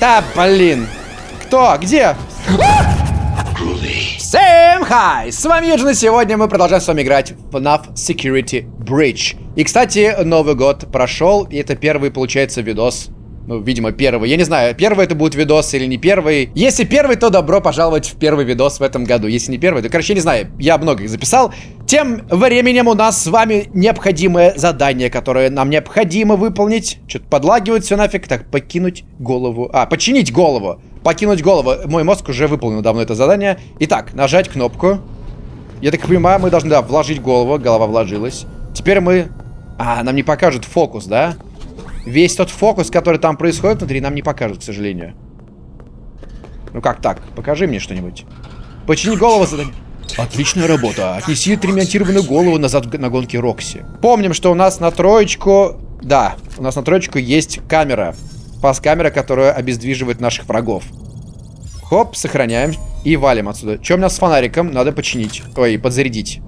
Да, блин. Кто? Где? Всем хай! С вами Юджин, и сегодня мы продолжаем с вами играть в FNAF Security Breach. И, кстати, Новый год прошел, и это первый, получается, видос ну, видимо, первый. Я не знаю, первый это будет видос или не первый. Если первый, то добро пожаловать в первый видос в этом году. Если не первый, то, короче, не знаю, я много их записал. Тем временем у нас с вами необходимое задание, которое нам необходимо выполнить. Что-то подлагивает все нафиг. Так, покинуть голову. А, починить голову. Покинуть голову. Мой мозг уже выполнил давно это задание. Итак, нажать кнопку. Я так понимаю, мы должны, да, вложить голову. Голова вложилась. Теперь мы... А, нам не покажут фокус, да? Весь тот фокус, который там происходит внутри, нам не покажут, к сожалению. Ну как так? Покажи мне что-нибудь. Почини голову задание. Отличная работа. Отнеси отремонтированную голову назад на гонке Рокси. Помним, что у нас на троечку... Да, у нас на троечку есть камера. Пас-камера, которая обездвиживает наших врагов. Хоп, сохраняем и валим отсюда. Что у нас с фонариком? Надо починить. Ой, подзарядить.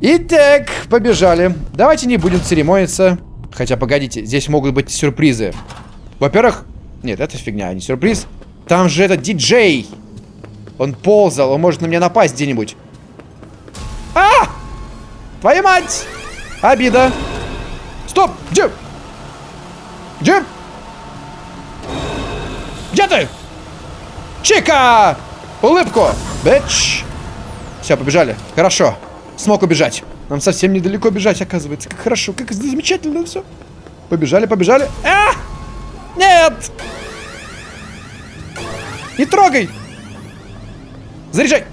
Итак, побежали. Давайте не будем церемониться. Хотя, погодите, здесь могут быть сюрпризы. Во-первых... Нет, это фигня, а не сюрприз. Там же этот диджей. Он ползал, он может на меня напасть где-нибудь. А! Твою мать! Обида. Стоп! Где? Где? Где ты? Чика! Улыбку! Бэч! Все, побежали. Хорошо. Смог убежать. Нам совсем недалеко бежать, оказывается. Как хорошо, как замечательно все. Побежали, побежали. А! Нет! Не трогай! Заряжай!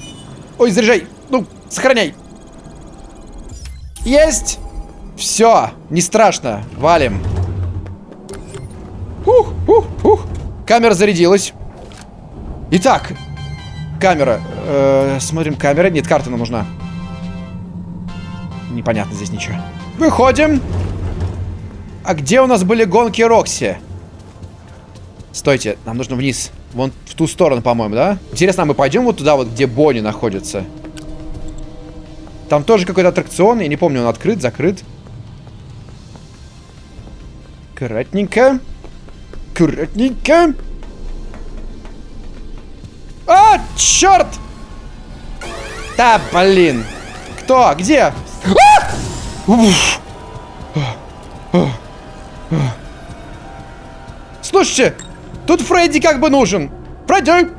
Ой, заряжай! Ну, сохраняй! Есть! Все, не страшно. Валим. Ух, ух, ух. Камера зарядилась. Итак, камера. Э -э, смотрим, камера. Нет, карта нам нужна непонятно здесь ничего. Выходим. А где у нас были гонки Рокси? Стойте, нам нужно вниз. Вон в ту сторону, по-моему, да? Интересно, а мы пойдем вот туда, вот где Бонни находится? Там тоже какой-то аттракцион. Я не помню, он открыт, закрыт. Аккуратненько. Аккуратненько. А, черт! Да, блин. Кто? Где? Слушайте, тут Фредди как бы нужен. Фредди!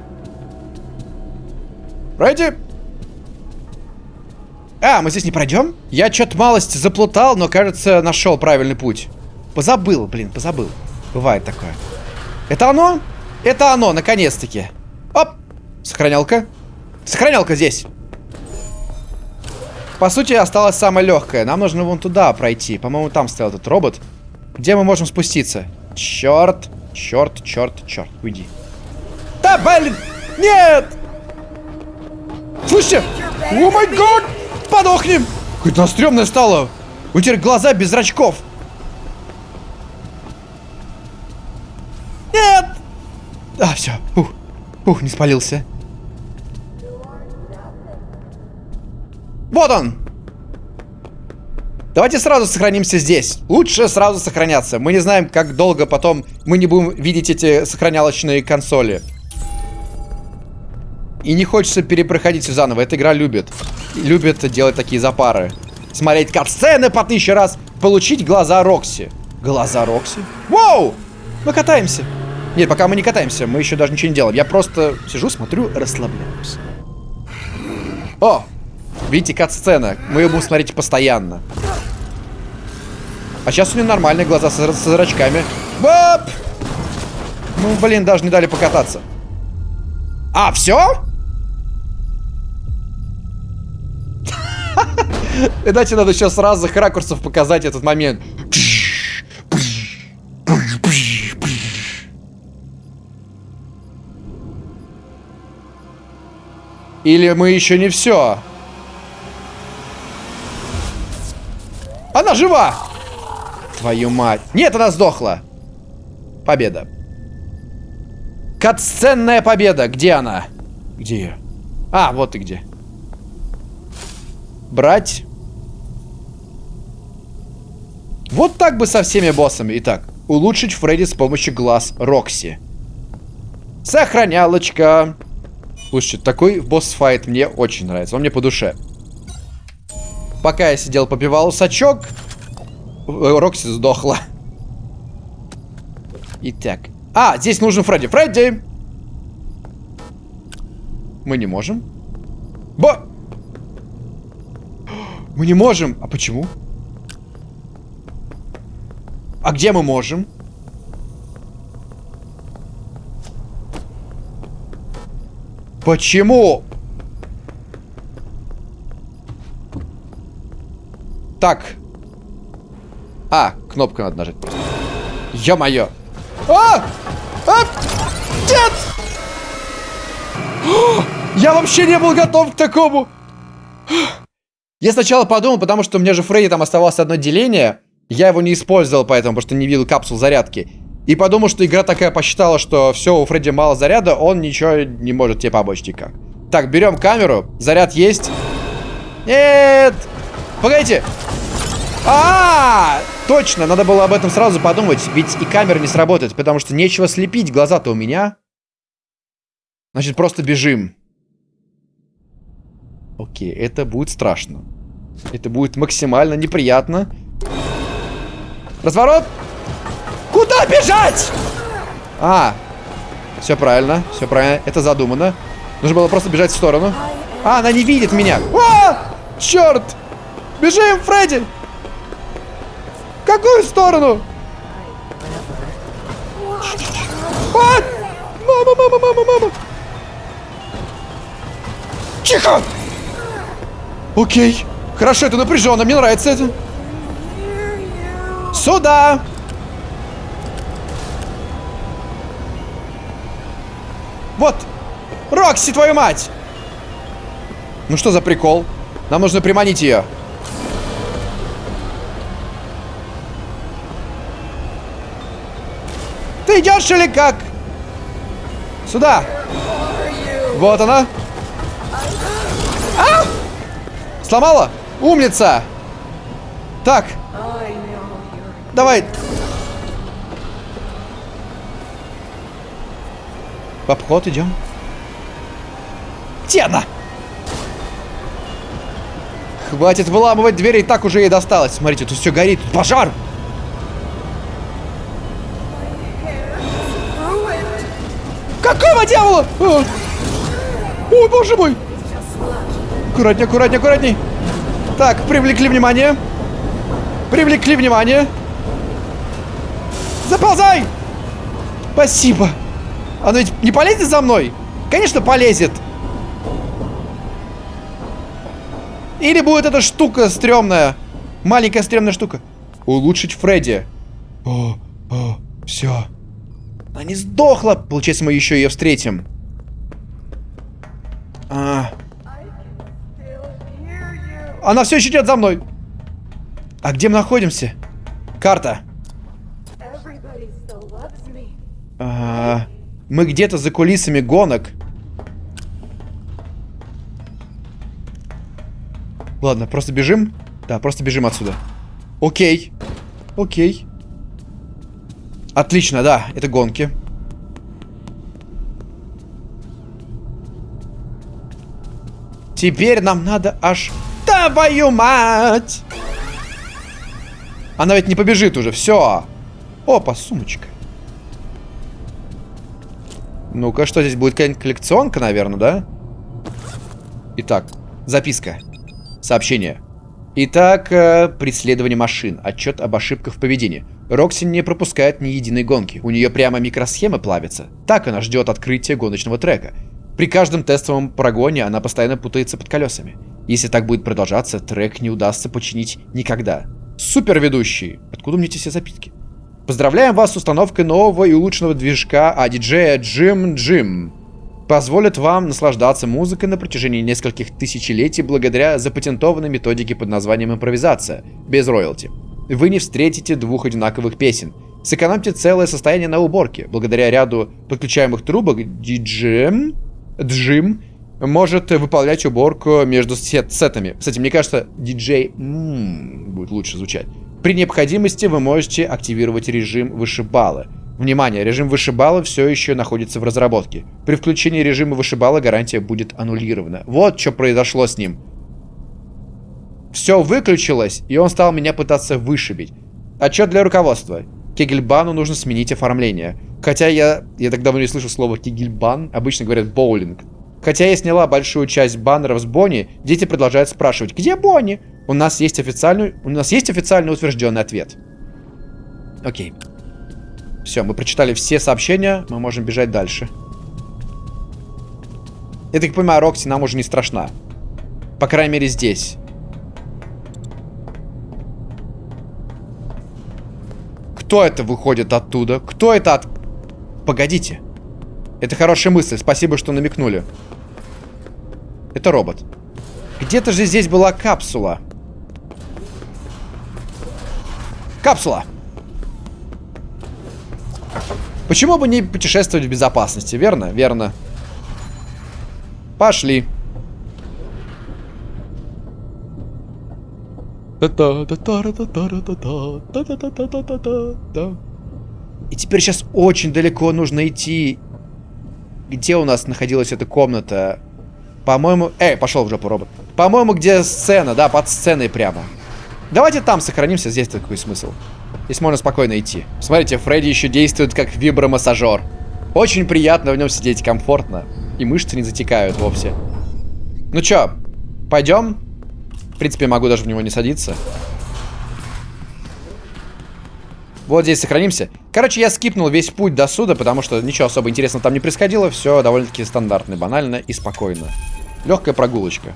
Фредди! А, мы здесь не пройдем? Я что-то малость заплутал, но, кажется, нашел правильный путь. Позабыл, блин, позабыл. Бывает такое. Это оно? Это оно, наконец-таки. Оп! Сохранялка. Сохранялка здесь. По сути, осталось самое легкое. Нам нужно вон туда пройти. По-моему, там стоял этот робот. Где мы можем спуститься? Черт, черт, черт, черт. Уйди. Да, блин! Нет! Слушайте! О май гад! Подохнем! Какое-то стрёмное стало. У тебя глаза без зрачков. Нет! А, все. Ух, ух, не спалился. Вот он! Давайте сразу сохранимся здесь. Лучше сразу сохраняться. Мы не знаем, как долго потом мы не будем видеть эти сохранялочные консоли. И не хочется перепроходить все заново. Эта игра любит. Любит делать такие запары. Смотреть катсцены по тысяче раз. Получить глаза Рокси. Глаза Рокси? Вау! Мы катаемся. Нет, пока мы не катаемся. Мы еще даже ничего не делаем. Я просто сижу, смотрю, расслабляюсь. О, Видите, кат-сцена. Мы ее будем смотреть постоянно. А сейчас у нее нормальные глаза со, со зрачками. Бап! Ну, блин, даже не дали покататься. А, все? Иначе надо сейчас с разных ракурсов показать этот момент. Или мы еще не все? Она жива! Твою мать. Нет, она сдохла. Победа. Катсценная победа. Где она? Где ее? А, вот ты где. Брать. Вот так бы со всеми боссами. Итак, Улучшить Фредди с помощью глаз Рокси. Сохранялочка. Слушайте, такой босс-файт мне очень нравится. Он мне по душе. Пока я сидел, попивал сачок, Рокси сдохла. Итак. А, здесь нужен Фредди. Фредди! Мы не можем. Бо! Мы не можем. А почему? А где мы можем? Почему? Так. А, кнопку надо нажать просто. Ё-моё. А! А! Нет! Я вообще не был готов к такому. Я сначала подумал, потому что у меня же Фредди там оставалось одно деление. Я его не использовал поэтому, потому что не видел капсул зарядки. И подумал, что игра такая посчитала, что все, у Фредди мало заряда, он ничего не может тебе помочь никак. Так, берем камеру. Заряд есть. Нет! Погодите! А, -а, а, точно, надо было об этом сразу подумать, ведь и камера не сработает, потому что нечего слепить, глаза-то у меня. Значит, просто бежим. Окей, это будет страшно. Это будет максимально неприятно. Разворот! Куда бежать? А, все правильно, все правильно. Это задумано. Нужно было просто бежать в сторону. А, она не видит меня. А, черт! Бежим, Фредди! В какую сторону? А! Мама, мама, мама, мама! Тихо! Окей. Хорошо, это напряженно, мне нравится это. Сюда! Вот! Рокси, твою мать! Ну что за прикол? Нам нужно приманить ее. Ты идешь или как? Сюда! Вот она! А! Сломала? Умница! Так. Давай. В обход идем. Где она? Хватит выламывать двери, и так уже ей досталось. Смотрите, тут все горит, пожар. Какого дьявола? Ой, боже мой. Аккуратней, аккуратней, аккуратней. Так, привлекли внимание. Привлекли внимание. Заползай! Спасибо. Оно ведь не полезет за мной? Конечно, полезет. Или будет эта штука стрёмная. Маленькая стрёмная штука. Улучшить Фредди. О, о, все. Она не сдохла. Получается, мы еще ее встретим. А, она все еще идет за мной. А где мы находимся? Карта. А, мы где-то за кулисами гонок. Ладно, просто бежим. Да, просто бежим отсюда. Окей. Окей. Отлично, да, это гонки. Теперь нам надо аж Твою мать! Она ведь не побежит уже, все. Опа, сумочка. Ну-ка, что здесь будет? Какая-нибудь коллекционка, наверное, да? Итак, записка. Сообщение. Итак, э, преследование машин. Отчет об ошибках в поведении. Рокси не пропускает ни единой гонки. У нее прямо микросхемы плавятся. Так она ждет открытия гоночного трека. При каждом тестовом прогоне она постоянно путается под колесами. Если так будет продолжаться, трек не удастся починить никогда. Супер ведущий! Откуда мне эти все запитки? Поздравляем вас с установкой нового и улучшенного движка а диджея Джим Джим. Позволит вам наслаждаться музыкой на протяжении нескольких тысячелетий благодаря запатентованной методике под названием импровизация, без роялти. Вы не встретите двух одинаковых песен. Сэкономьте целое состояние на уборке. Благодаря ряду подключаемых трубок диджем Джим может выполнять уборку между сет сетами. Кстати, мне кажется, диджей будет лучше звучать. При необходимости вы можете активировать режим вышибалы. Внимание, режим вышибала все еще находится в разработке. При включении режима вышибала гарантия будет аннулирована. Вот что произошло с ним. Все выключилось, и он стал меня пытаться вышибить. Отчет для руководства. Кегельбану нужно сменить оформление. Хотя я, я так давно не слышал слова кегельбан, обычно говорят боулинг. Хотя я сняла большую часть баннеров с Бонни, дети продолжают спрашивать, где Бонни? У нас есть официальный, у нас есть официально утвержденный ответ. Окей. Все, мы прочитали все сообщения, мы можем бежать дальше. Я так понимаю, Рокси нам уже не страшна. По крайней мере, здесь. Кто это выходит оттуда? Кто это от... Погодите. Это хорошая мысль, спасибо, что намекнули. Это робот. Где-то же здесь была капсула. Капсула! Почему бы не путешествовать в безопасности, верно? Верно. Пошли. И теперь сейчас очень далеко нужно идти. Где у нас находилась эта комната? По-моему... Эй, пошел в жопу, робот. По-моему, где сцена, да, под сценой прямо. Давайте там сохранимся, здесь такой смысл. Здесь можно спокойно идти. Смотрите, Фредди еще действует как вибромассажер. Очень приятно в нем сидеть, комфортно. И мышцы не затекают вовсе. Ну чё, пойдем? В принципе, могу даже в него не садиться. Вот здесь сохранимся. Короче, я скипнул весь путь до суда, потому что ничего особо интересного там не происходило. Все довольно-таки стандартно, банально и спокойно. Легкая прогулочка.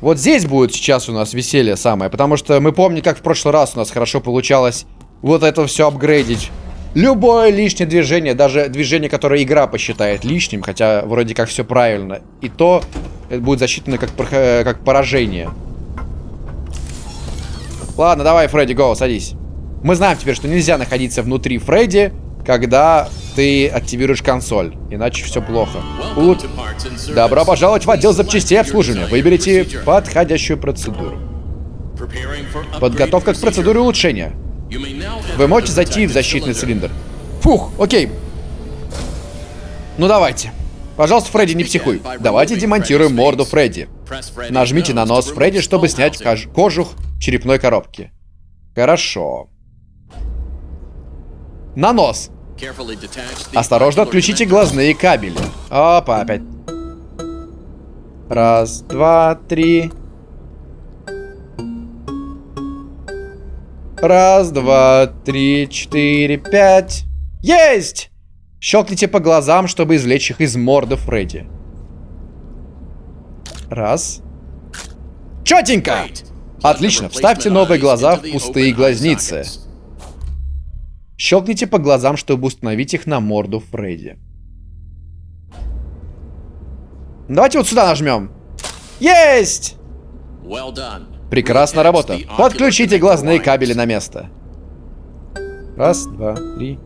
Вот здесь будет сейчас у нас веселье самое, потому что мы помним, как в прошлый раз у нас хорошо получалось вот это все апгрейдить. Любое лишнее движение, даже движение, которое игра посчитает лишним, хотя вроде как все правильно, и то это будет засчитано как, как поражение. Ладно, давай, Фредди, го, садись. Мы знаем теперь, что нельзя находиться внутри Фредди, когда ты активируешь консоль. Иначе все плохо. Улут... Добро пожаловать в отдел запчастей обслуживания. Выберите подходящую процедуру. Подготовка к процедуре улучшения. Вы можете зайти в защитный цилиндр. Фух, окей. Ну давайте. Пожалуйста, Фредди, не психуй. Давайте демонтируем морду Фредди. Нажмите на нос Фредди, чтобы снять кожух черепной коробки. Хорошо. На нос. Осторожно, отключите глазные кабели. Опа, опять. Раз, два, три. Раз, два, три, четыре, пять. Есть! Щелкните по глазам, чтобы извлечь их из морды Фредди. Раз. Четенько! Отлично, вставьте новые глаза в пустые глазницы. Щелкните по глазам, чтобы установить их на морду Фредди. Давайте вот сюда нажмем. Есть! Прекрасная работа. Подключите глазные кабели на место. Раз, два, три.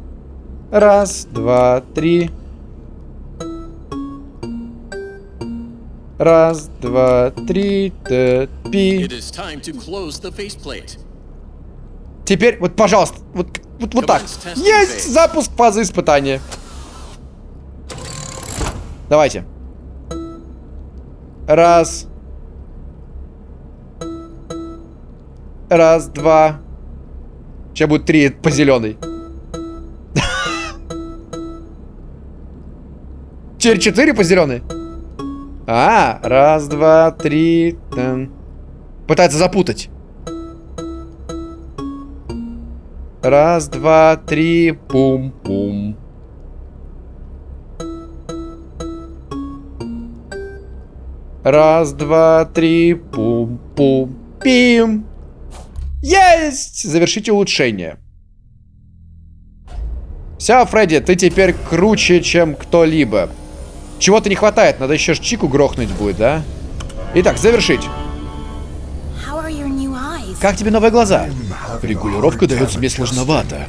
Раз, два, три. Раз, два, три, пи. Теперь, вот, пожалуйста, вот вот, вот так. Есть запуск фазы испытания. Давайте. Раз. Раз, два. Сейчас будет три по зеленой. Теперь четыре по зеленой. А, раз, два, три. Там. Пытается запутать. Раз, два, три, пум-пум. Раз, два, три, пум-пум-пим. Есть! Завершите улучшение. Все, Фредди, ты теперь круче, чем кто-либо. Чего-то не хватает, надо еще Чику грохнуть будет, да? Итак, завершить. Как тебе новые глаза? Регулировка дается мне сложновато.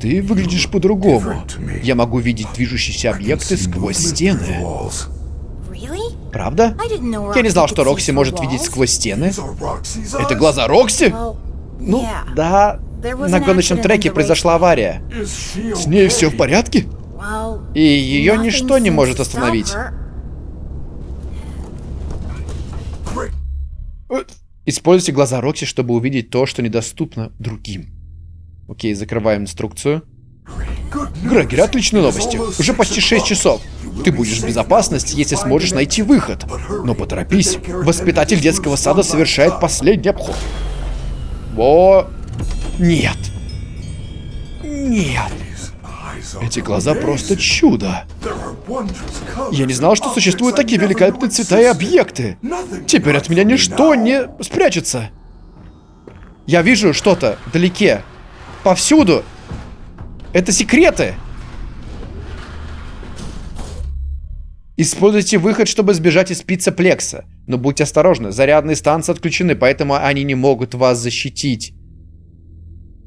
Ты выглядишь по-другому. Я могу видеть движущиеся объекты сквозь стены. Правда? Я не знал, что Рокси может видеть сквозь стены. Это глаза Рокси? Ну, да, на гоночном треке произошла авария. С ней все в порядке? И ее ничто не может остановить. Используйте глаза Рокси, чтобы увидеть то, что недоступно другим. Окей, закрываем инструкцию. Грегер, отличные новости. Уже почти 6 часов. Ты будешь в безопасности, если сможешь найти выход. Но поторопись. Воспитатель детского сада совершает последний обход. Во... Нет. Нет. Эти глаза просто чудо. Я не знал, что существуют такие великолепные цвета и объекты. Теперь от меня ничто не спрячется. Я вижу что-то вдалеке. Повсюду. Это секреты. Используйте выход, чтобы сбежать из пиццеплекса. Но будьте осторожны, зарядные станции отключены, поэтому они не могут вас защитить.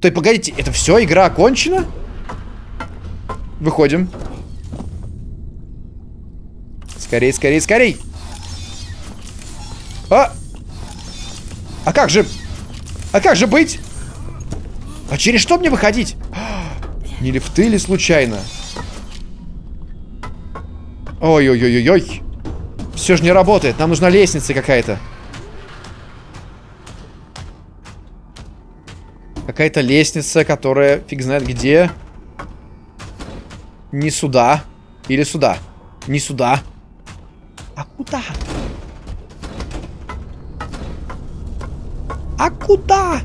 То есть, погодите, это все, игра окончена? Выходим. Скорей, скорей, скорей. А! А как же... А как же быть? А через что мне выходить? Не лифты ли случайно? Ой-ой-ой-ой-ой. Все же не работает. Нам нужна лестница какая-то. Какая-то лестница, которая фиг знает где. Не сюда. Или сюда. Не сюда. А куда? А куда?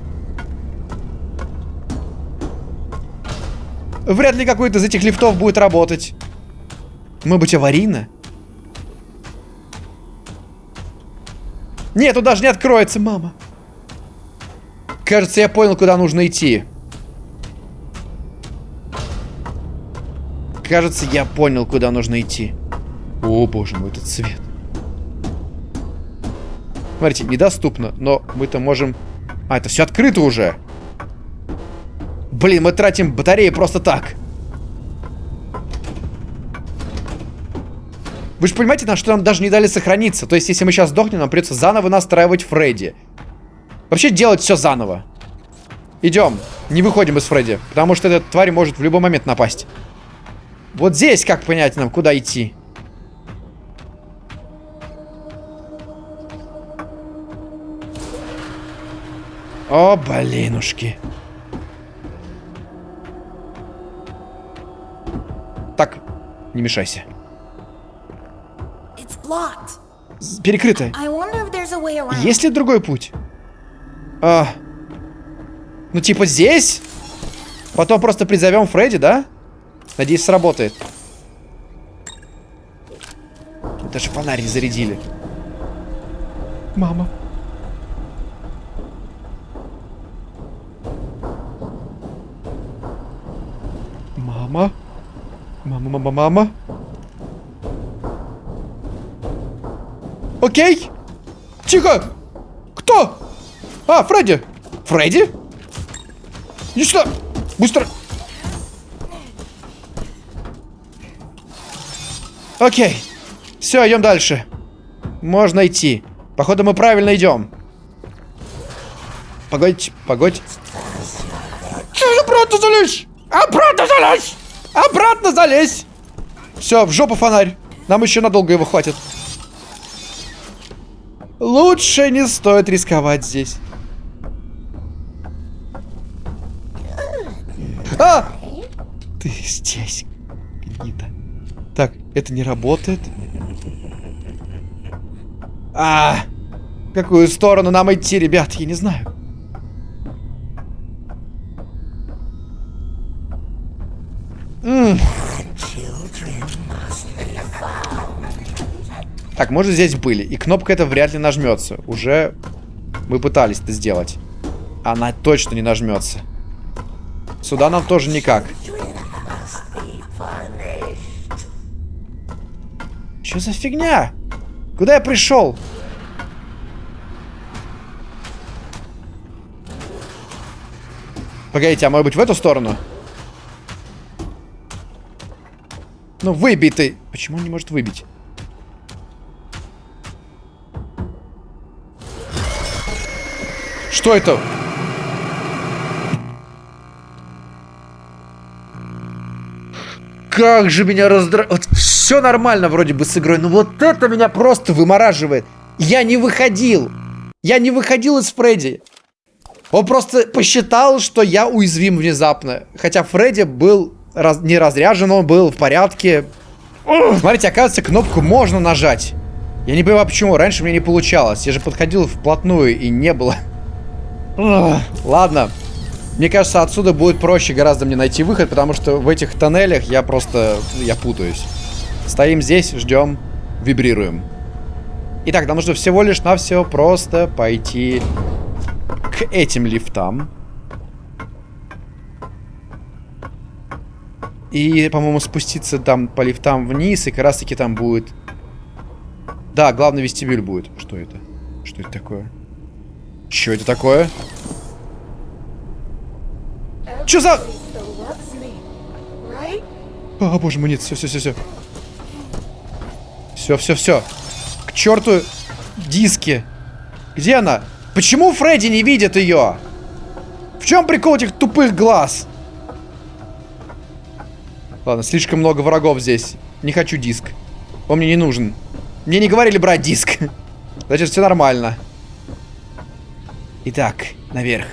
Вряд ли какой-то из этих лифтов будет работать. Мы быть аварийно? Нет, тут даже не откроется, мама. Кажется, я понял, куда нужно идти. Кажется, я понял, куда нужно идти. О, боже мой, этот цвет. Смотрите, недоступно, но мы-то можем... А, это все открыто уже. Блин, мы тратим батареи просто так. Вы же понимаете, на что нам даже не дали сохраниться. То есть, если мы сейчас сдохнем, нам придется заново настраивать Фредди. Вообще делать все заново. Идем. Не выходим из Фредди. Потому что эта тварь может в любой момент напасть. Вот здесь как понять нам, куда идти? О, блинушки. Так, не мешайся. Перекрыто. Есть ли другой путь? А, ну, типа здесь? Потом просто призовем Фредди, да? Надеюсь, сработает. Даже фонарь зарядили. Мама. Мама. Мама, мама, мама. Окей. Тихо. Кто? А, Фредди. Фредди? Иди сюда! Быстро! Окей. Все, идем дальше. Можно идти. Походу, мы правильно идем. Погодь, погодь. Обратно залезь! Обратно залезь! Обратно залезь! Все, в жопу фонарь. Нам еще надолго его хватит. Лучше не стоит рисковать здесь. А! Ты здесь, это не работает. А! В какую сторону нам идти, ребят? Я не знаю. М Так, может здесь были. И кнопка эта вряд ли нажмется. Уже мы пытались это сделать. Она точно не нажмется. Сюда нам тоже никак. Что за фигня? Куда я пришел? Погодите, а может быть в эту сторону? Ну, выбитый. Почему он не может выбить? Что это? Как же меня раздражает. Вот все нормально вроде бы с игрой, но вот это меня просто вымораживает. Я не выходил. Я не выходил из Фредди. Он просто посчитал, что я уязвим внезапно. Хотя Фредди был раз, не разряжен, он был в порядке. Смотрите, оказывается, кнопку можно нажать. Я не понимаю, почему. Раньше мне не получалось. Я же подходил вплотную и не было. Ладно. Мне кажется, отсюда будет проще гораздо мне найти выход, потому что в этих тоннелях я просто... Я путаюсь. Стоим здесь, ждем, вибрируем. Итак, нам нужно всего лишь навсего просто пойти к этим лифтам. И, по-моему, спуститься там по лифтам вниз, и как раз таки там будет... Да, главный вестибюль будет. Что это? Что это такое? Что это такое? Что за... О, боже мой, нет, все, все, все, все. Все, все, все. К черту диски. Где она? Почему Фредди не видит ее? В чем прикол этих тупых глаз? Ладно, слишком много врагов здесь. Не хочу диск. Он мне не нужен. Мне не говорили брать диск. Значит, все нормально. Итак, наверх.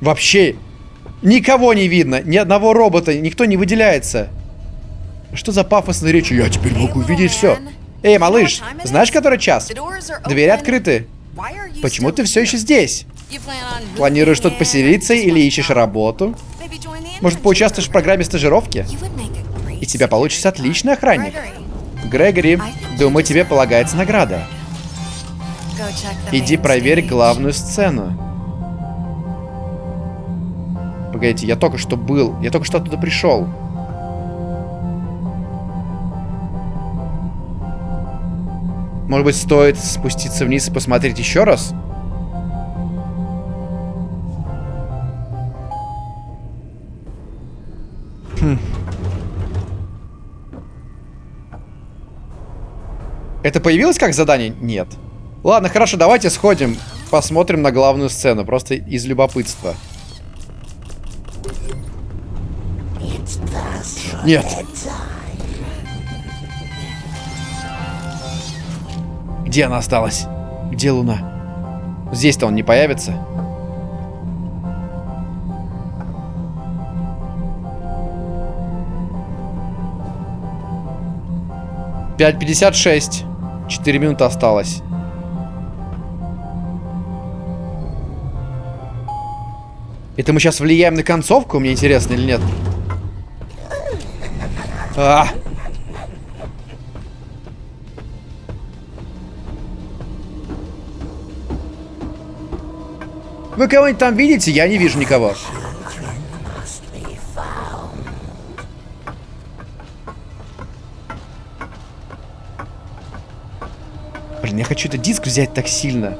Вообще никого не видно, ни одного робота, никто не выделяется. Что за пафосная речь? Я теперь могу видеть все. Эй, малыш, знаешь, который час? Двери открыты. Почему ты все еще здесь? Планируешь тут поселиться или ищешь работу? Может, поучаствуешь в программе стажировки? И тебя получится отличный охранник. Грегори, думаю, тебе полагается награда. Иди проверь главную сцену. Погодите, я только что был. Я только что оттуда пришел. Может быть, стоит спуститься вниз и посмотреть еще раз? Хм. Это появилось как задание? Нет. Ладно, хорошо, давайте сходим, посмотрим на главную сцену, просто из любопытства. Нет. Где она осталась? Где Луна? Здесь-то он не появится. Пять пятьдесят шесть. Четыре минуты осталось. Это мы сейчас влияем на концовку, мне интересно, или нет? А! Вы кого-нибудь там видите? Я не вижу никого. Блин, я хочу этот диск взять так сильно.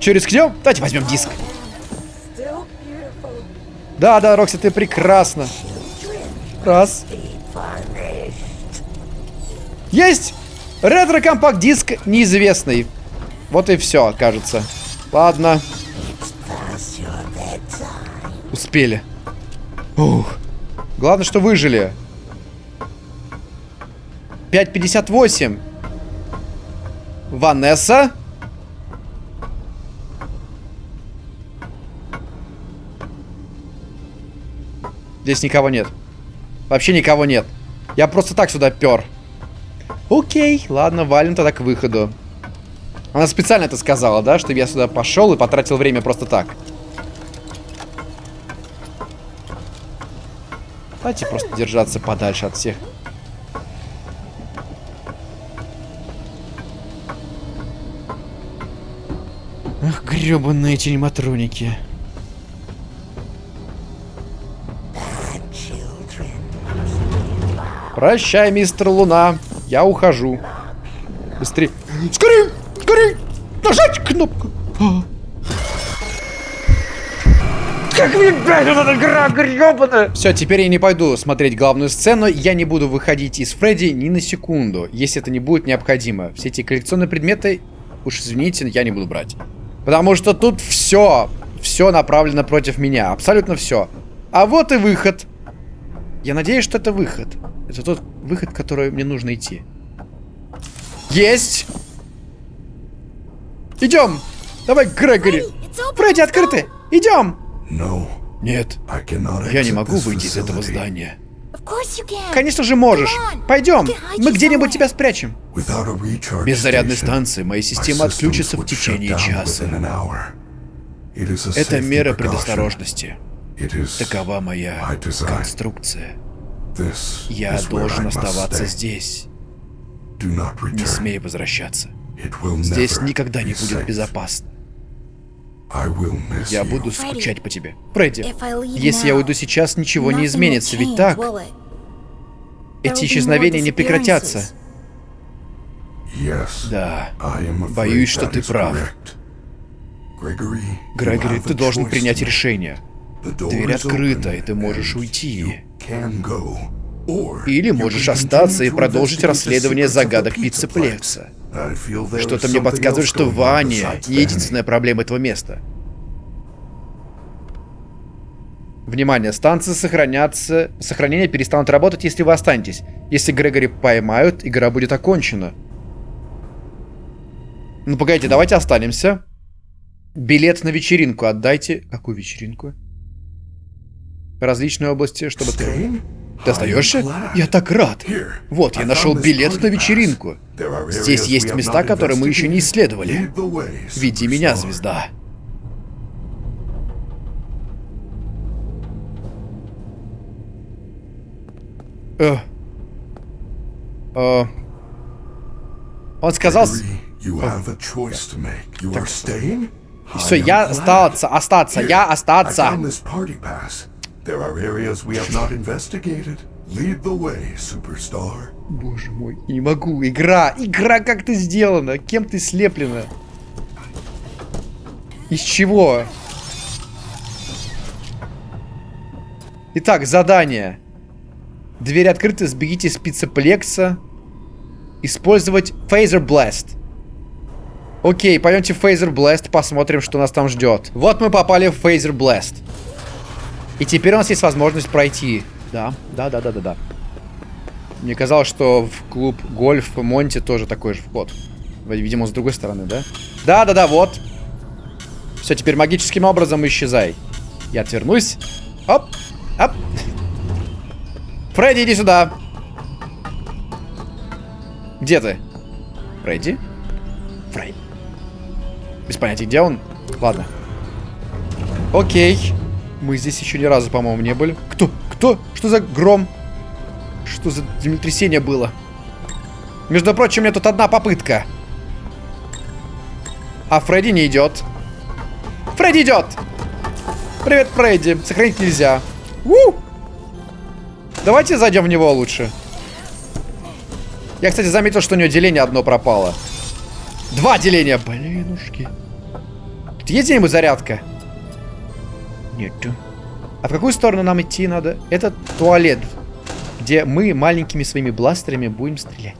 Че, рискнем? Давайте возьмем диск. Да, да, Рокси, ты прекрасно. Раз. Есть! Ретро-компакт-диск неизвестный. Вот и все, кажется. Ладно. Успели. Ух. Главное, что выжили. 5.58. Ванесса. Здесь никого нет. Вообще никого нет. Я просто так сюда пер. Окей, ладно, валим тогда к выходу. Она специально это сказала, да? Чтобы я сюда пошел и потратил время просто так. Давайте просто держаться подальше от всех. Ах, гребаные эти Прощай, мистер Луна. Я ухожу. Быстрее. Скорее! Скорее! Нажать кнопку! А. Как мне, блядь, вот эта игра гребаная! Все, теперь я не пойду смотреть главную сцену, я не буду выходить из Фредди ни на секунду, если это не будет необходимо. Все эти коллекционные предметы, уж извините, я не буду брать. Потому что тут все, все направлено против меня. Абсолютно все. А вот и выход. Я надеюсь, что это выход. Это тот выход, в который мне нужно идти. Есть! Идем! Давай, Грегори! Фредди, открыты! Идем! Нет, я не могу выйти из этого здания. Конечно же можешь. Пойдем, мы где-нибудь тебя спрячем. Без зарядной станции моя система отключится в течение часа. Это мера предосторожности. Такова моя конструкция. Я должен оставаться здесь. Не смей возвращаться. Здесь никогда не будет безопасно. Я буду скучать по тебе. Фредди, если я уйду сейчас, ничего не изменится, ведь так? Эти исчезновения не прекратятся. Да, боюсь, что ты прав. Грегори, ты должен принять решение. Дверь открыта, и ты можешь уйти. Или можешь остаться и продолжить расследование загадок Пиццеплекса. Что-то мне подсказывает, что Ваня не единственная проблема этого места. Внимание, станции сохранятся... Сохранения перестанут работать, если вы останетесь. Если Грегори поймают, игра будет окончена. Ну, погодите, давайте останемся. Билет на вечеринку отдайте. Какую вечеринку? Различные области, чтобы ты... Ты остаешься? Я так рад. Вот, я нашел билет на вечеринку. Здесь есть места, которые мы еще не исследовали. Веди меня, звезда. Э. Э. Он сказал... Все, я остаться, остаться, я остаться. There are areas we have not investigated. Lead the way, superstar. Боже мой, не могу. Игра, игра как ты сделана? Кем ты слеплена? Из чего? Итак, задание. Дверь открыта, сбегите с пиццеплекса. Использовать Phaser Blast. Окей, пойдемте в Phaser Blast, посмотрим, что нас там ждет. Вот мы попали в Phaser Blast. И теперь у нас есть возможность пройти. Да, да, да, да, да, да. Мне казалось, что в клуб гольф Монти тоже такой же вход. Видимо, с другой стороны, да? Да, да, да, вот. Все, теперь магическим образом исчезай. Я отвернусь. Оп, оп. Фредди, иди сюда. Где ты? Фредди? Фредди. Без понятия, где он? Ладно. Окей. Мы здесь еще ни разу, по-моему, не были. Кто? Кто? Что за гром? Что за землетрясение было? Между прочим, у меня тут одна попытка. А Фредди не идет. Фредди идет! Привет, Фредди. Сохранить нельзя. У! Давайте зайдем в него лучше. Я, кстати, заметил, что у него деление одно пропало. Два деления. Блинушки. Тут есть где-нибудь зарядка? А в какую сторону нам идти надо? Это туалет, где мы маленькими своими бластерами будем стрелять.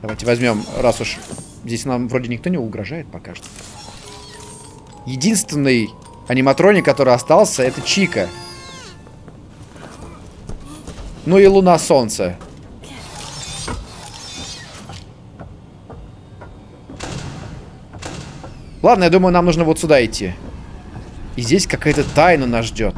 Давайте возьмем, раз уж здесь нам вроде никто не угрожает пока что. Единственный аниматроник, который остался, это Чика. Ну и Луна Солнце. Ладно, я думаю, нам нужно вот сюда идти. И здесь какая-то тайна нас ждет.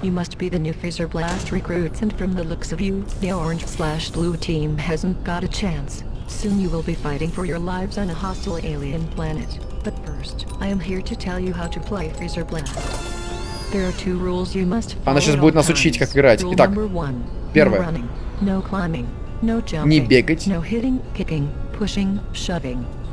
You must be the new Phaser Blast recruits, and from the looks of you, the orange slash blue team hasn't got a chance. Soon you will be fighting for your lives on a hostile alien planet. But first, I am here to tell you how to play Phaser Blast. There are two rules you must Она сейчас будет нас учить, как играть. Итак, первое. Не бегать.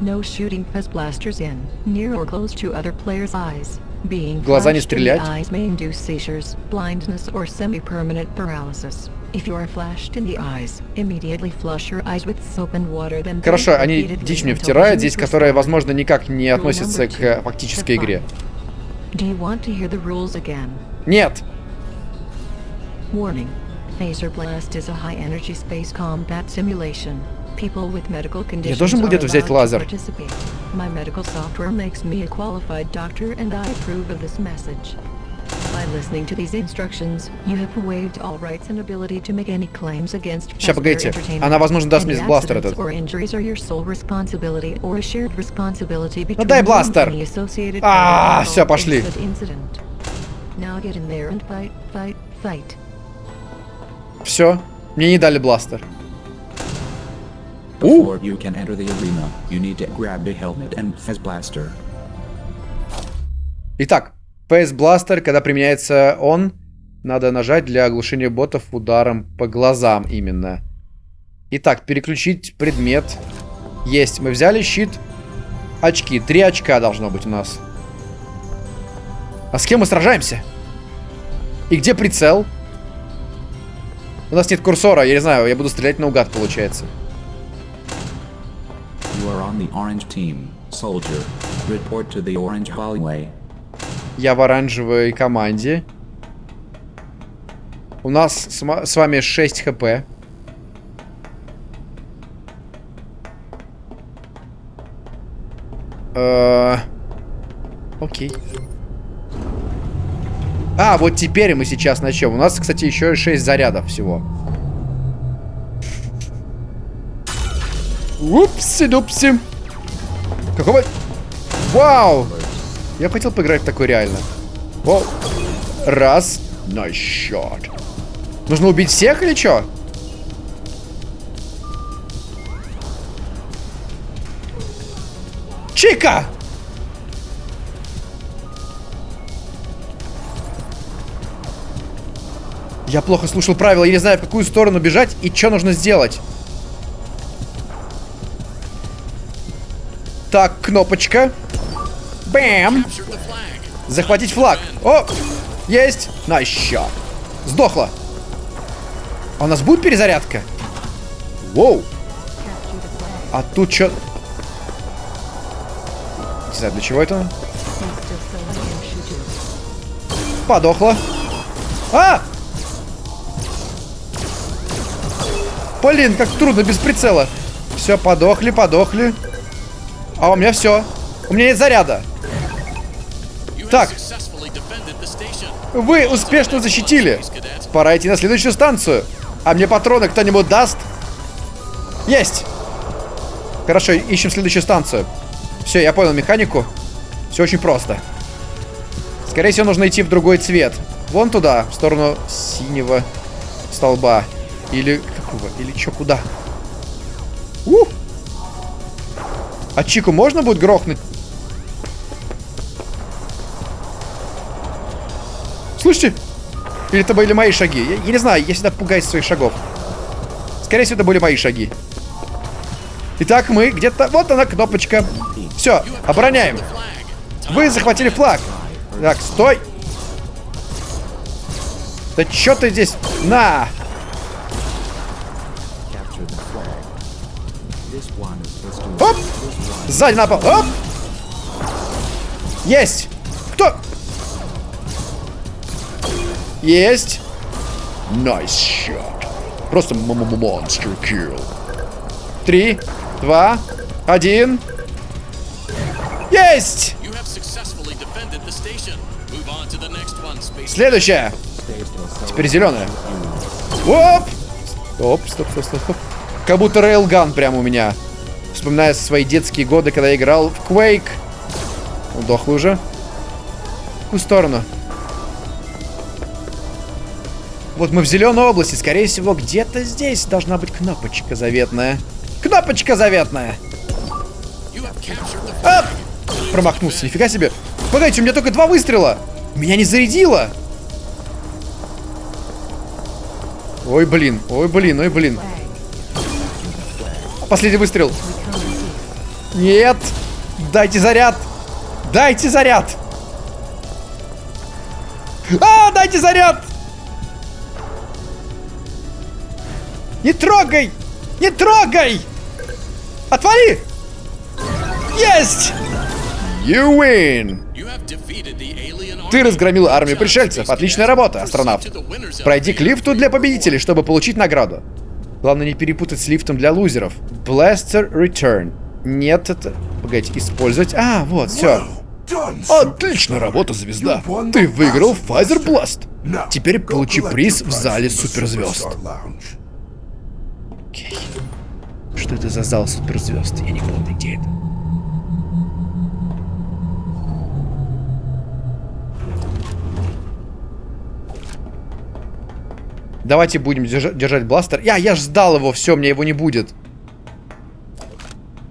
No shooting has blasters in, near or close to other players' eyes. Being Глаза не стрелять. Eyes may induce seizures, blindness or semi-permanent paralysis. If you are flashed in the eyes, immediately flush your eyes with soap and water, then Хорошо, они дичь мне втирают здесь, которая, возможно, никак не относится к фактической игре. Do you want to hear the rules again? Нет. Warning. Phaser Blast is a high-energy space combat simulation. Я должен был где-то взять лазер. My medical software makes me a qualified doctor, and I approve of this message. By listening to these instructions, you have waived all rights and ability to make any claims against passenger погодите. Она, возможно, даст мне бластер этот. or injuries are your sole responsibility or a shared responsibility between дай you and бластер. А, in пошли. Now get in there and fight, fight, fight. Все. Мне не дали бластер. Before you can enter the arena, you need to grab a helmet and fez blaster. Итак, PS Blaster, когда применяется он, надо нажать для оглушения ботов ударом по глазам именно. Итак, переключить предмет. Есть. Мы взяли щит. Очки. Три очка должно быть у нас. А с кем мы сражаемся? И где прицел? У нас нет курсора, я не знаю, я буду стрелять наугад, получается. Are on the orange team, soldier. Report to the orange hallway. Я в оранжевой команде. У нас с, с вами 6 хп. Э, Окей. А, вот теперь мы сейчас начнем. У нас, кстати, еще 6 зарядов всего. Упси-дупси. Какого... Вау! Я хотел поиграть в такой реально. Воу. Раз. На счет. Нужно убить всех или что? Чика! Я плохо слушал правила, я не знаю, в какую сторону бежать и что нужно сделать. Так, кнопочка. Бэм! Захватить флаг. О! Есть! На счет. Сдохла. А у нас будет перезарядка? Воу! А тут что? Не знаю, для чего это. Подохла. А! Блин, как трудно без прицела. Все, подохли, подохли. А у меня все. У меня нет заряда. Так. Вы успешно защитили. Пора идти на следующую станцию. А мне патроны кто-нибудь даст? Есть. Хорошо, ищем следующую станцию. Все, я понял механику. Все очень просто. Скорее всего, нужно идти в другой цвет. Вон туда, в сторону синего столба. Или какого? Или чё, куда? У! А Чику можно будет грохнуть? Слышите? Или это были мои шаги? Я, я не знаю, я всегда пугаюсь своих шагов. Скорее всего, это были мои шаги. Итак, мы где-то... Вот она, кнопочка. Все, обороняем. Вы захватили флаг. Так, стой. Да чё ты здесь? На! Оп! Сзади напал. Оп! Есть! Кто? Есть! Nice shot. Просто monster kill. Три, два, один. Есть! You have successfully defended the station. Move on to the next one, Space. Следующая. Теперь зеленая. Оп! Стоп, стоп, стоп, стоп, стоп. Как будто рейлган прямо у меня. Вспоминая свои детские годы, когда я играл в Quake. Удохла уже. В какую сторону? Вот мы в зеленой области. Скорее всего, где-то здесь должна быть кнопочка заветная. Кнопочка заветная! Оп! Промахнулся, нифига себе. Погодите, у меня только два выстрела. Меня не зарядило. Ой, блин, ой, блин, ой, блин. Последний выстрел. Нет. Дайте заряд. Дайте заряд. А, дайте заряд. Не трогай. Не трогай. Отвали. Есть. You win. Ты разгромил армию пришельцев. Отличная работа, астронавт. Пройди к лифту для победителей, чтобы получить награду. Главное не перепутать с лифтом для лузеров. Blaster Return. Нет, это... Погодите, использовать... А, вот, все. Отлично работа, звезда. Ты выиграл Pfizer Blast. Теперь получи приз в зале суперзвезд. Окей. Что это за зал суперзвезд? Я не помню, где это. Давайте будем держа- держать бластер. Я, я ж сдал его, все, мне его не будет.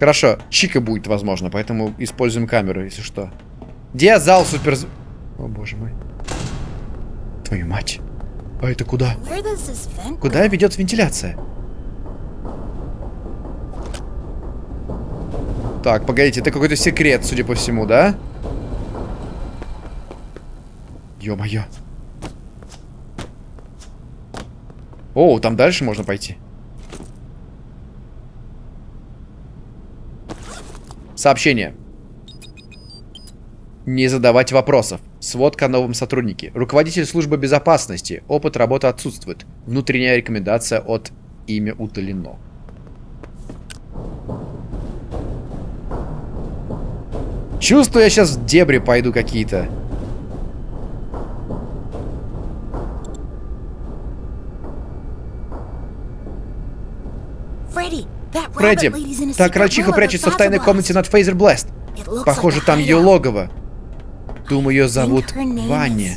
Хорошо, Чика будет, возможно, поэтому используем камеру, если что. Где зал супер... О, боже мой. Твою мать. А это куда? Куда ведет вентиляция? Так, погодите, это какой-то секрет, судя по всему, да? Ё-моё. О, там дальше можно пойти. Сообщение. Не задавать вопросов. Сводка о новом сотруднике. Руководитель службы безопасности. Опыт работы отсутствует. Внутренняя рекомендация от имя удалено. Чувствую, я сейчас в дебри пойду какие-то. That Фредди, та the прячется в тайной комнате над Фейзер looks Похоже, там ее логово. Думаю, ее зовут Ванни.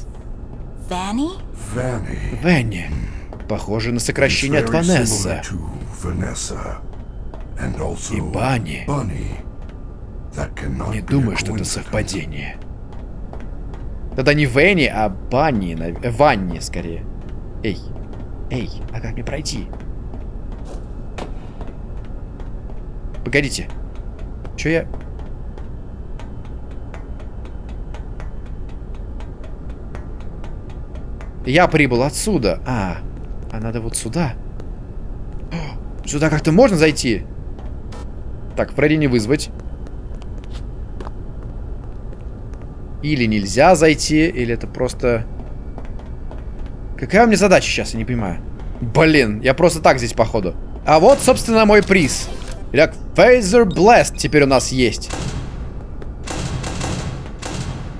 Венни. Похоже на сокращение от Ванесса. И Банни. Не думаю, что это совпадение. Тогда не Венни, а Банни. э, Ванни, скорее. Эй. Эй, а как мне пройти? Погодите. Че я... Я прибыл отсюда. А, а надо вот сюда. О, Сюда как-то можно зайти? Так, Фредди не вызвать. Или нельзя зайти, или это просто... Какая у меня задача сейчас, я не понимаю. Блин, я просто так здесь, походу. А вот, собственно, мой приз. Итак, Phaser Blast теперь у нас есть.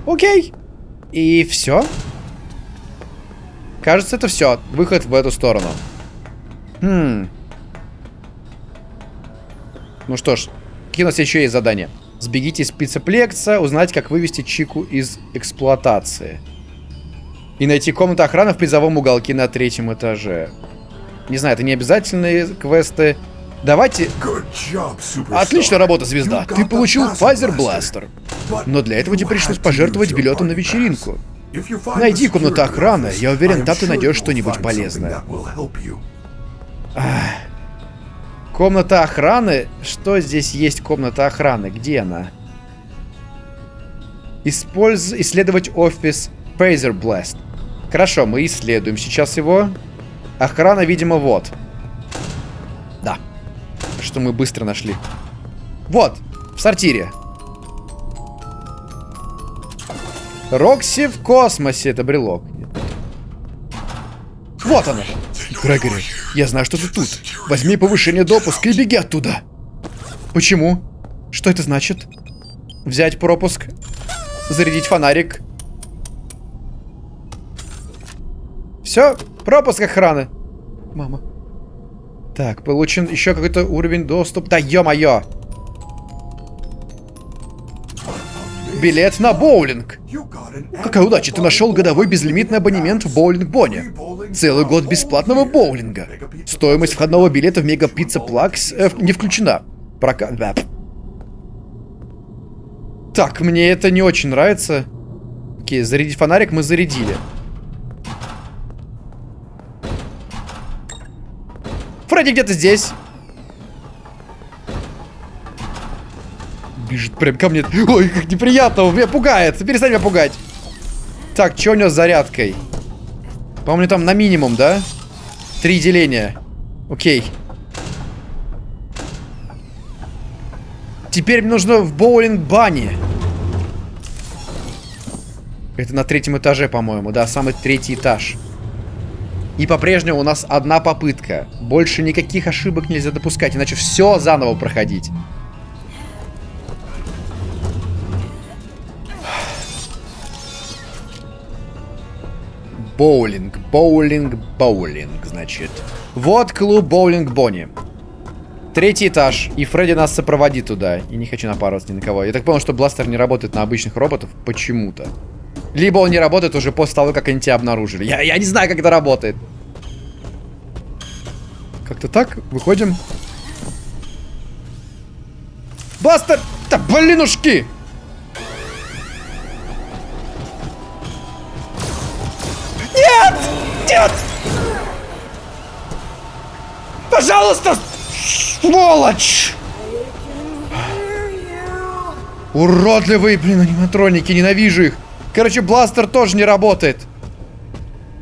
Окей. И все. Кажется, это все. Выход в эту сторону. Хм. Ну что ж, какие у нас еще есть задания? Сбегите из спецеплекса, узнать, как вывести Чику из эксплуатации. И найти комнату охраны в призовом уголке на третьем этаже. Не знаю, это не обязательные квесты. Давайте... Отличная работа, звезда. Ты получил Pfizer Blaster. Но для этого тебе пришлось пожертвовать билетом на вечеринку. Найди комнату охраны. Я уверен, там ты найдешь что-нибудь полезное. Комната охраны? Что здесь есть комната охраны? Где она? Использ... Исследовать офис Phaser Blast. Хорошо, мы исследуем сейчас его. Охрана, видимо, вот. Да. Что мы быстро нашли. Вот, в сортире. Рокси в космосе. Это брелок. Вот она. Грегори, я знаю, что ты тут. Возьми повышение допуска и беги оттуда. Почему? Что это значит? Взять пропуск. Зарядить фонарик. Все, пропуск охраны. Мама. Так, получен еще какой-то уровень доступа. Да ё-моё. Билет на боулинг. Какая удача, ты нашел годовой безлимитный абонемент в боулинг Бонне. Целый год бесплатного боулинга. Стоимость входного билета в Мега Пицца Плакс э, не включена. Прока... да. Так, мне это не очень нравится. Окей, зарядить фонарик мы зарядили. Фредди где-то здесь. Бежит прям ко мне. Ой, как неприятно, меня пугает. Перестань меня пугать. Так, что у него с зарядкой? По-моему, там на минимум, да? Три деления. Окей. Теперь мне нужно в боулинг-бане. Это на третьем этаже, по-моему. Да, самый третий этаж. И по-прежнему у нас одна попытка. Больше никаких ошибок нельзя допускать, иначе все заново проходить. Боулинг, боулинг, боулинг, значит. Вот клуб боулинг Бонни. Третий этаж, и Фредди нас сопроводит туда. И не хочу напарываться ни на кого. Я так понял, что бластер не работает на обычных роботов почему-то. Либо он не работает уже после того, как они тебя обнаружили. Я, я не знаю, как это работает. Как-то так, выходим. Бластер! Да блинушки! Нет! Нет! Пожалуйста! Сволочь! Уродливые, блин, аниматроники, ненавижу их. Короче, бластер тоже не работает.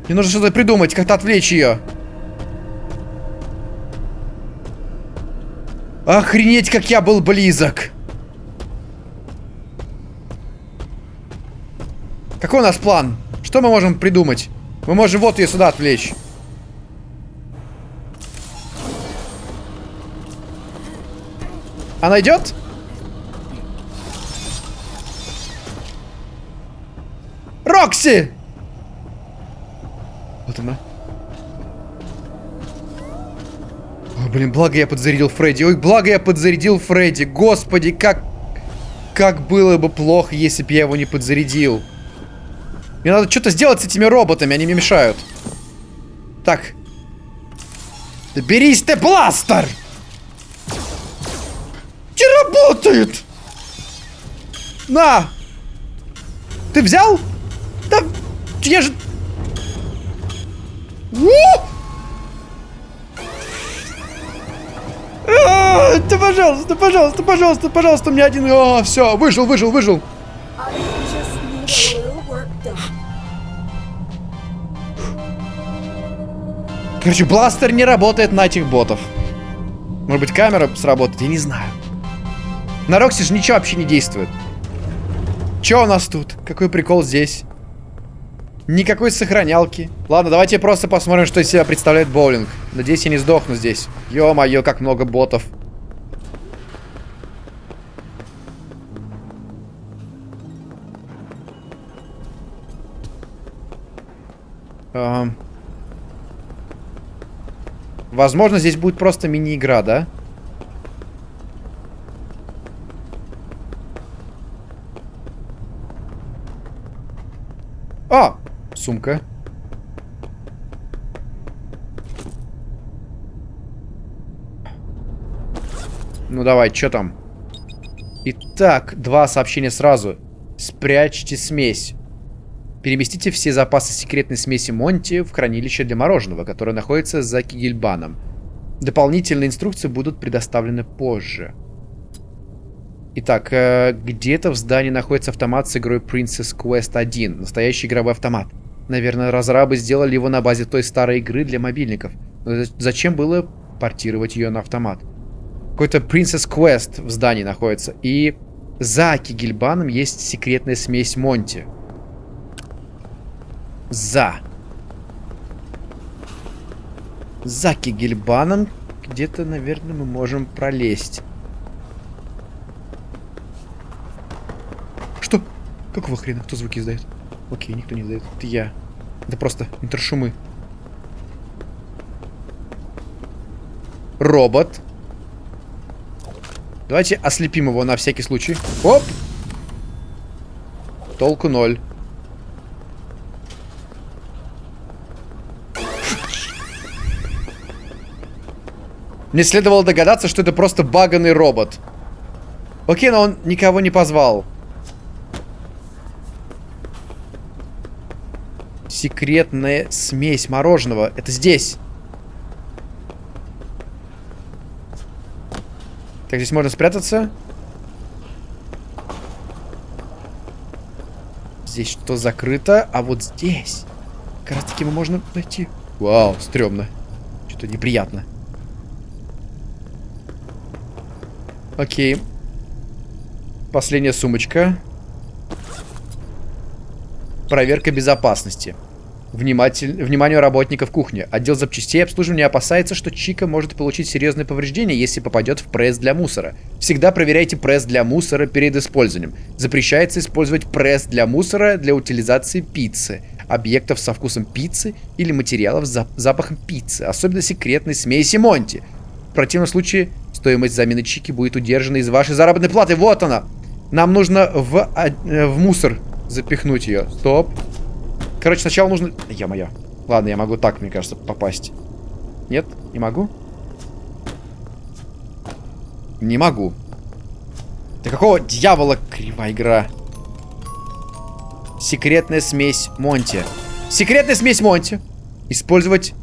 Мне нужно что-то придумать, как-то отвлечь ее. Охренеть, как я был близок. Какой у нас план? Что мы можем придумать? Мы можем вот ее сюда отвлечь. Она идет? Рокси! Вот она. Ой, блин, благо я подзарядил Фредди. Ой, благо я подзарядил Фредди. Господи, как... Как было бы плохо, если бы я его не подзарядил. Мне надо что-то сделать с этими роботами, они мне мешают. Так. Берись ты, бластер! Не работает! На! Ты взял? Да, я же... А, Да, пожалуйста, пожалуйста, пожалуйста, пожалуйста, меня один... А, все, выжил, выжил, выжил. Короче, бластер не работает на этих ботов. Может быть, камера сработает, я не знаю. На Рокси же ничего вообще не действует. Че у нас тут? Какой прикол здесь? Никакой сохранялки. Ладно, давайте просто посмотрим, что из себя представляет боулинг. Надеюсь, я не сдохну здесь. Ё-моё, как много ботов. Ам. Возможно, здесь будет просто мини-игра, да? А! Сумка. Ну давай, что там? Итак, два сообщения сразу. Спрячьте смесь. Переместите все запасы секретной смеси Монти в хранилище для мороженого, которое находится за Кигельбаном. Дополнительные инструкции будут предоставлены позже. Итак, э, где-то в здании находится автомат с игрой Princess Quest 1. Настоящий игровой автомат. Наверное, разрабы сделали его на базе той старой игры для мобильников. Но за- зачем было портировать ее на автомат? Какой-то Princess Quest в здании находится. И за Кигельбаном есть секретная смесь Монти. За. За Кигельбаном где-то, наверное, мы можем пролезть. Что? Какого хрена? Кто звуки издает? Окей, никто не издает. Это я. Это просто интершумы. Робот. Давайте ослепим его на всякий случай. Оп! Толку ноль. Мне следовало догадаться, что это просто баганный робот. Окей, но он никого не позвал. Секретная смесь мороженого. Это здесь. Так, здесь можно спрятаться. Здесь что закрыто, а вот здесь как раз таки мы можно найти. Вау, стрёмно. Что-то неприятно. Окей. Последняя сумочка. Проверка безопасности. Вниматель... Вниманию работников кухни. Отдел запчастей обслуживания опасается, что Чика может получить серьезные повреждения, если попадет в пресс для мусора. Всегда проверяйте пресс для мусора перед использованием. Запрещается использовать пресс для мусора для утилизации пиццы, объектов со вкусом пиццы или материалов с зап- запахом пиццы, особенно секретной смеси Монти. В противном случае стоимость замены Чики будет удержана из вашей заработной платы. Вот она! Нам нужно в, а, э, в мусор запихнуть ее. Стоп. Короче, сначала нужно... Я моя. Ладно, я могу так, мне кажется, попасть. Нет? Не могу? Не могу. Да какого дьявола кривая игра? Секретная смесь Монти. Секретная смесь Монти. Использовать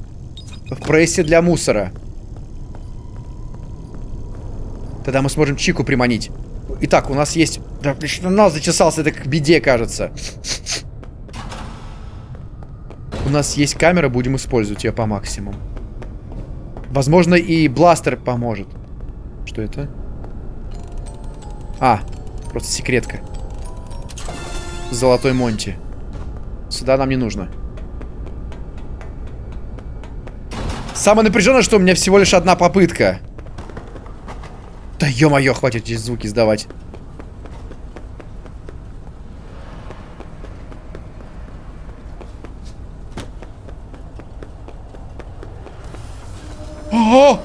в прессе для мусора. Тогда мы сможем Чику приманить. Итак, у нас есть... Да, нос зачесался, это к беде, кажется. У нас есть камера, будем использовать ее по максимуму. Возможно, и бластер поможет. Что это? А, просто секретка. Золотой Монти. Сюда нам не нужно. Самое напряженное, что у меня всего лишь одна попытка. Да ё-моё, хватит эти звуки сдавать. Ого!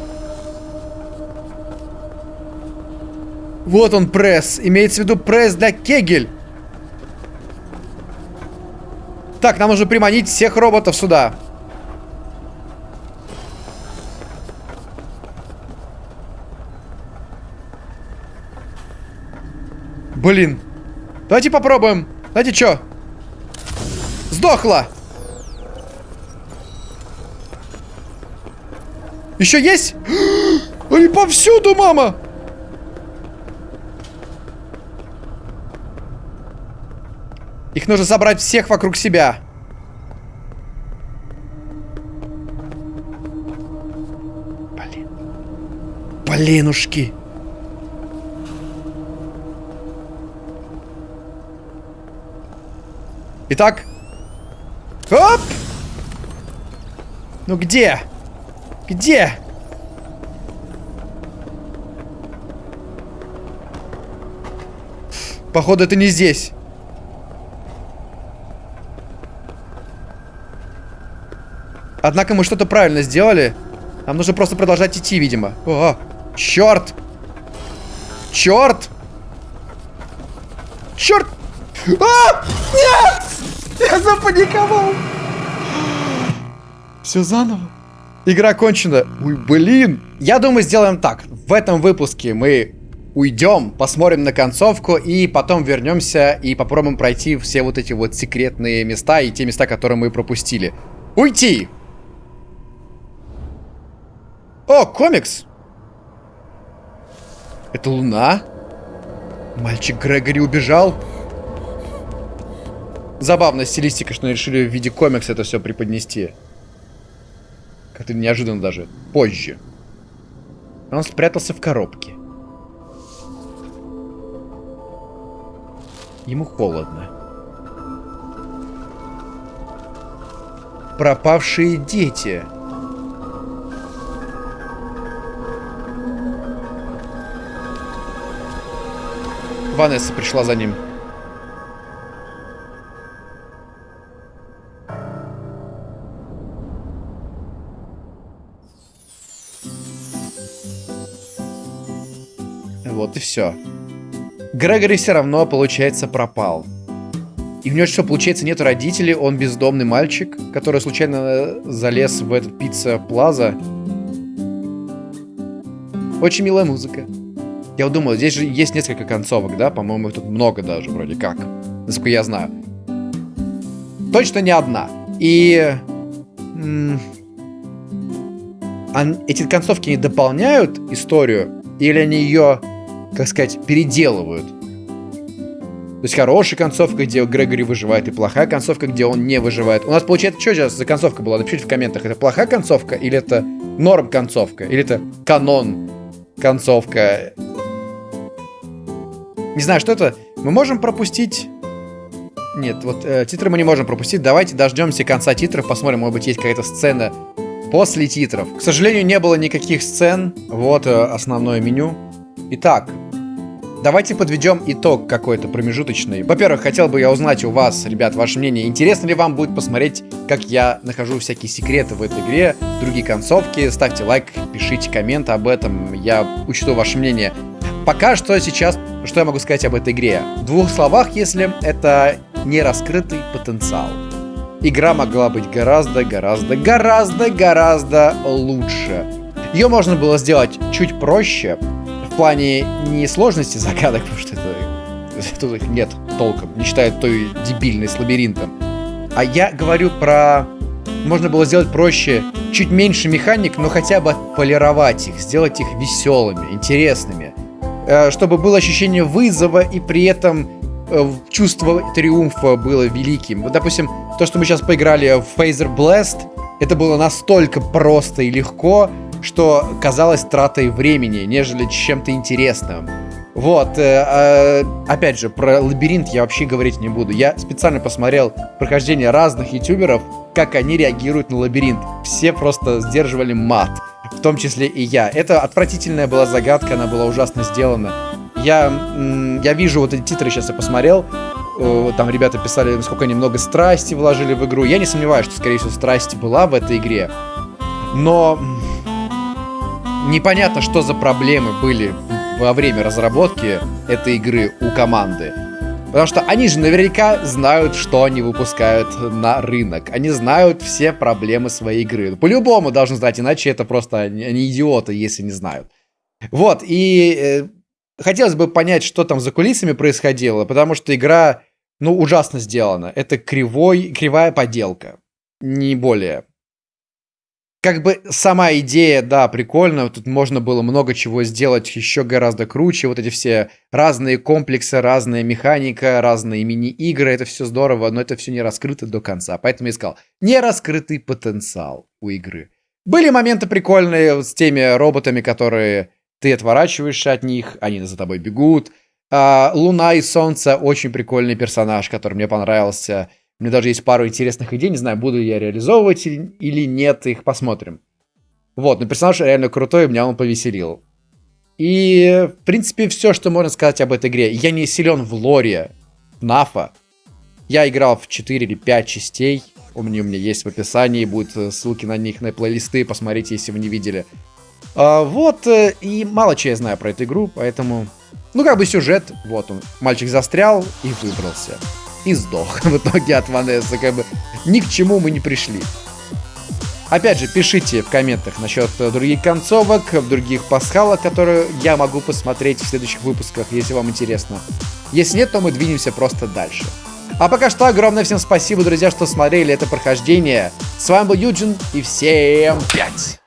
Вот он пресс. Имеется в виду пресс для кегель. Так, нам нужно приманить всех роботов сюда. Блин. Давайте попробуем. Знаете что? Сдохла. Еще есть? Они повсюду, мама! Их нужно собрать всех вокруг себя. Блин. Блинушки. Итак. Оп! Ну где? Где? Походу, это не здесь. Однако мы что-то правильно сделали. Нам нужно просто продолжать идти, видимо. О, черт! Черт! Черт! А! Нет! Я запаниковал! Все заново. Игра кончена. Ой, блин. Я думаю, сделаем так. В этом выпуске мы уйдем, посмотрим на концовку и потом вернемся и попробуем пройти все вот эти вот секретные места и те места, которые мы пропустили. Уйти! О, комикс! Это Луна? Мальчик Грегори убежал? Забавная стилистика, что решили в виде комикса это все преподнести. Как-то неожиданно даже. Позже. Он спрятался в коробке. Ему холодно. Пропавшие дети. Ванесса пришла за ним. И все. Грегори все равно, получается, пропал. И у него что, получается, нет родителей, он бездомный мальчик, который случайно залез в этот пицца-плаза. Очень милая музыка. Я вот думал, здесь же есть несколько концовок, да? По-моему, тут много даже, вроде как. Насколько я знаю. Точно не одна. И... эти концовки не дополняют историю? Или они ее как сказать, переделывают. То есть хорошая концовка, где Грегори выживает, и плохая концовка, где он не выживает. У нас получается, что сейчас за концовка была? Напишите в комментах, это плохая концовка, или это норм концовка, или это канон концовка. Не знаю, что это. Мы можем пропустить Нет, вот э, титры мы не можем пропустить. Давайте дождемся конца титров, посмотрим, может быть, есть какая-то сцена после титров. К сожалению, не было никаких сцен. Вот э, основное меню. Итак, давайте подведем итог какой-то промежуточный. Во-первых, хотел бы я узнать у вас, ребят, ваше мнение. Интересно ли вам будет посмотреть, как я нахожу всякие секреты в этой игре, другие концовки? Ставьте лайк, пишите комменты об этом. Я учту ваше мнение. Пока что сейчас, что я могу сказать об этой игре? В двух словах, если это не раскрытый потенциал. Игра могла быть гораздо, гораздо, гораздо, гораздо лучше. Ее можно было сделать чуть проще, плане не сложности загадок, потому что это, тут их нет толком, не считая той дебильной с лабиринтом. А я говорю про... Можно было сделать проще, чуть меньше механик, но хотя бы полировать их, сделать их веселыми, интересными. Э, чтобы было ощущение вызова и при этом э, чувство триумфа было великим. Вот, допустим, то, что мы сейчас поиграли в Phaser Blast, это было настолько просто и легко, что казалось тратой времени, нежели чем-то интересным. Вот, э, э, опять же, про лабиринт я вообще говорить не буду. Я специально посмотрел прохождение разных ютуберов, как они реагируют на лабиринт. Все просто сдерживали мат в том числе и я. Это отвратительная была загадка, она была ужасно сделана. Я, я вижу вот эти титры, сейчас я посмотрел, там ребята писали, насколько они много страсти вложили в игру. Я не сомневаюсь, что, скорее всего, страсти была в этой игре. Но непонятно, что за проблемы были во время разработки этой игры у команды. Потому что они же наверняка знают, что они выпускают на рынок. Они знают все проблемы своей игры. По-любому должны знать, иначе это просто они идиоты, если не знают. Вот, и э, хотелось бы понять, что там за кулисами происходило, потому что игра, ну, ужасно сделана. Это кривой, кривая поделка, не более как бы сама идея, да, прикольно. Тут можно было много чего сделать еще гораздо круче. Вот эти все разные комплексы, разная механика, разные мини-игры. Это все здорово, но это все не раскрыто до конца. Поэтому я сказал, не раскрытый потенциал у игры. Были моменты прикольные с теми роботами, которые ты отворачиваешься от них, они за тобой бегут. А, Луна и Солнце очень прикольный персонаж, который мне понравился. У меня даже есть пару интересных идей, не знаю, буду я реализовывать или нет, их посмотрим. Вот, но персонаж реально крутой, меня он повеселил. И, в принципе, все, что можно сказать об этой игре. Я не силен в лоре Нафа. Я играл в 4 или 5 частей. У меня, у меня есть в описании, будут э, ссылки на них, на плейлисты, посмотрите, если вы не видели. А, вот, э, и мало чего я знаю про эту игру, поэтому... Ну, как бы сюжет, вот он. Мальчик застрял и выбрался и сдох в итоге от Ванессы. Как бы ни к чему мы не пришли. Опять же, пишите в комментах насчет других концовок, других пасхалок, которые я могу посмотреть в следующих выпусках, если вам интересно. Если нет, то мы двинемся просто дальше. А пока что огромное всем спасибо, друзья, что смотрели это прохождение. С вами был Юджин, и всем пять!